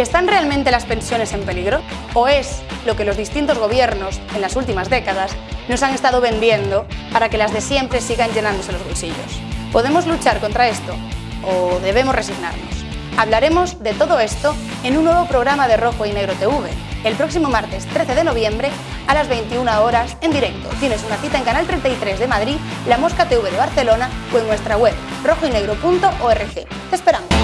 ¿Están realmente las pensiones en peligro? ¿O es lo que los distintos gobiernos en las últimas décadas nos han estado vendiendo para que las de siempre sigan llenándose los bolsillos? ¿Podemos luchar contra esto o debemos resignarnos? Hablaremos de todo esto en un nuevo programa de Rojo y Negro TV, el próximo martes 13 de noviembre a las 21 horas en directo. Tienes una cita en Canal 33 de Madrid, La Mosca TV de Barcelona o en nuestra web rojoynegro.org. Te esperamos.